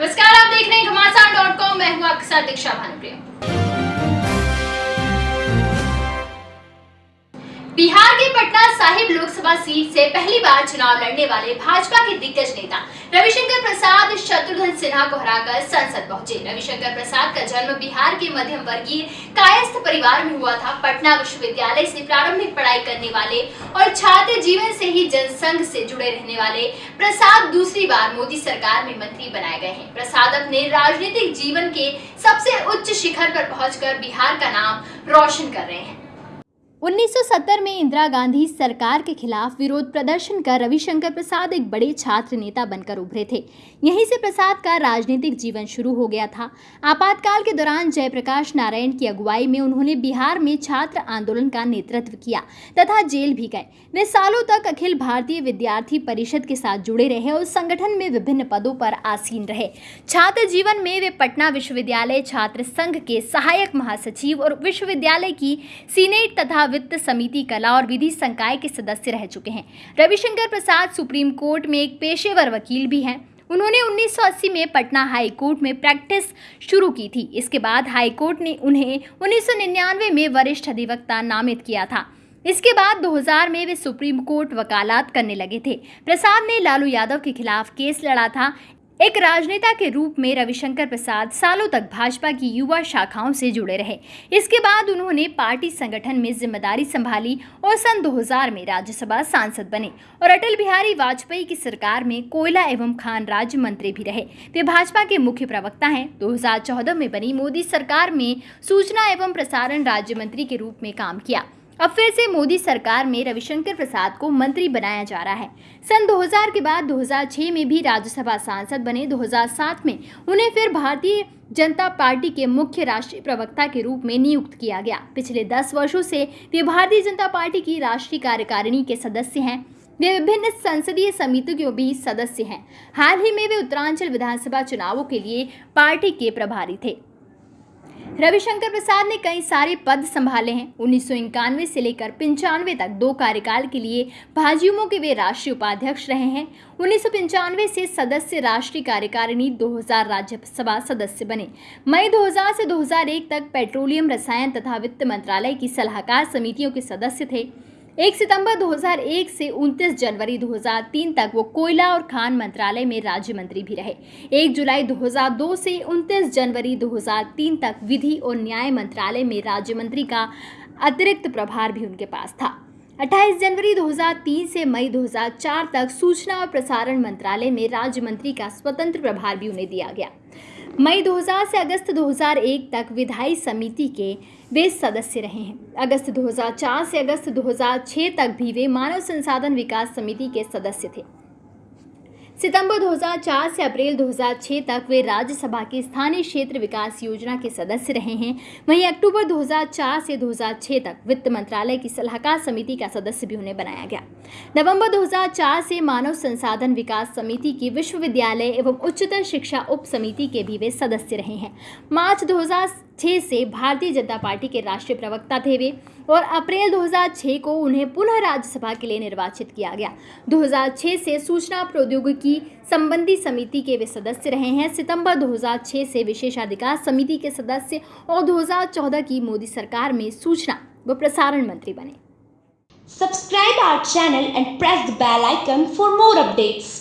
नमस्कार, आप देख रहे हैं घमासान डॉट कॉम मैं हूँ आपके साथ दीक्षा भानुप्रिया। बिहार के पटना साहिब लोकसभा सीट से पहली बार चुनाव लड़ने वाले भाजपा के दिग्गज नेता रविशंकर प्रसाद सिन्हा को हराकर संसद पहुँचे। रविशंकर प्रसाद का जन्म बिहार के मध्यम वर्गीय कायस्थ परिवार में हुआ था। पटना विश्वविद्यालय से प्रारंभिक पढ़ाई करने वाले और छात्र जीवन से ही जनसंघ से जुड़े रहने वाले प्रसाद दूसरी बार मोदी सरकार में मंत्री बनाए गए हैं। प्रसाद अपने राजनीतिक जीवन के सबसे उच्च शिखर पर पहुंचकर बिहार का नाम रोशन कर रहे हैं। 1970 में इंदिरा गांधी सरकार के खिलाफ विरोध प्रदर्शन कर रविशंकर प्रसाद एक बड़े छात्र नेता बनकर उभरे थे। यहीं से प्रसाद का राजनीतिक जीवन शुरू हो गया था। आपातकाल के दौरान जयप्रकाश नारायण की अगुवाई में उन्होंने बिहार में छात्र आंदोलन का नेतृत्व किया तथा जेल भी गए। वे सालों तक अखिल भारतीय विद्यार्थी परिषद के साथ जुड़े रहे और संगठन में विभिन्न पदों पर आसीन रहे। छात्र जीवन में वे पटना विश्वविद्यालय छात्र संघ के सहायक महासचिव और विश्वविद्यालय की सीनेट तथा वित्त समिति, कला और विधि संकाय के सदस्य रह चुके हैं। रविशंकर प्रसाद सुप्रीम कोर्ट में एक पेशेवर वकील भी हैं। उन्होंने 1980 में पटना हाई कोर्ट में प्रैक्टिस शुरू की थी। इसके बाद हाई कोर्ट ने उन्हें 1999 में वरिष्ठ अधिवक्ता नामित किया था। इसके बाद 2000 में वे सुप्रीम कोर्ट वकालत करने लगे थे। प्रसाद ने लालू यादव के खिलाफ केस लड़ा था। एक राजनेता के रूप में रविशंकर प्रसाद सालों तक भाजपा की युवा शाखाओं से जुड़े रहे। इसके बाद उन्होंने पार्टी संगठन में ज़िम्मेदारी संभाली और सन 2000 में राज्यसभा सांसद बने और अटल बिहारी वाजपेयी की सरकार में कोयला एवं खान राज्य मंत्री भी रहे। वे भाजपा के मुख्य प्रवक्ता हैं। 2014 में बनी मोदी सरकार में सूचना एवं प्रसारण राज्य मंत्री के रूप में काम किया। अब फिर से मोदी सरकार में रविशंकर प्रसाद को मंत्री बनाया जा रहा है। सन 2000 के बाद 2006 में भी राज्यसभा सांसद बने। 2007 में उन्हें फिर भारतीय जनता पार्टी के मुख्य राष्ट्रीय प्रवक्ता के रूप में नियुक्त किया गया। पिछले 10 वर्षों से वे भारतीय जनता पार्टी की राष्ट्रीय कार्यकारिणी के सदस्य हैं। वे विभिन्न संसदीय समितियों के भी सदस्य हैं। हाल ही में वे उत्तरांचल विधानसभा चुनावों के लिए पार्टी के प्रभारी थे। रविशंकर प्रसाद ने कई सारे पद संभाले हैं। उन्नीस सौ इक्यानवे से लेकर पंचानवे तक दो कार्यकाल के लिए भाजयुमो के वे राष्ट्रीय उपाध्यक्ष रहे हैं। उन्नीस सौ पंचानवे से सदस्य राष्ट्रीय कार्यकारिणी 2000 राज्यसभा सदस्य बने। मई 2000 से 2001 तक पेट्रोलियम, रसायन तथा वित्त मंत्रालय की सलाहकार समितियों के सदस्य थे। एक सितंबर 2001 से 29 जनवरी 2003 तक वो कोयला और खान मंत्रालय में राज्य मंत्री भी रहे। 1 जुलाई 2002 से 29 जनवरी 2003 तक विधि और न्याय मंत्रालय में राज्य मंत्री का अतिरिक्त प्रभार भी उनके पास था। 28 जनवरी 2003 से मई 2004 तक सूचना और प्रसारण मंत्रालय में राज्य मंत्री का स्वतंत्र प्रभार भी उन्हें दिया गया। मई 2000 से अगस्त 2001 तक विधायी समिति के वे सदस्य रहे हैं। अगस्त 2004 से अगस्त 2006 तक भी वे मानव संसाधन विकास समिति के सदस्य थे। सितंबर 2004 से अप्रैल 2006 तक वे राज्यसभा की स्थानीय क्षेत्र विकास योजना के सदस्य रहे हैं। वहीं अक्टूबर 2004 से 2006 तक वित्त मंत्रालय की सलाहकार समिति का सदस्य भी उन्हें बनाया गया। नवंबर 2004 से मानव संसाधन विकास समिति की विश्वविद्यालय एवं उच्चतर शिक्षा उप समिति के भी वे सदस्य रहे हैं। मार्च दो 2006 से भारतीय जनता पार्टी के राष्ट्रीय प्रवक्ता थे वे, और अप्रैल 2006 को उन्हें पुनः राज्यसभा के लिए निर्वाचित किया गया। 2006 से सूचना प्रौद्योगिकी संबंधी समिति के वे सदस्य रहे हैं। सितंबर 2006 से विशेषाधिकार समिति के सदस्य और 2014 की मोदी सरकार में सूचना व प्रसारण मंत्री बने। Subscribe our channel and press the bell icon for more updates.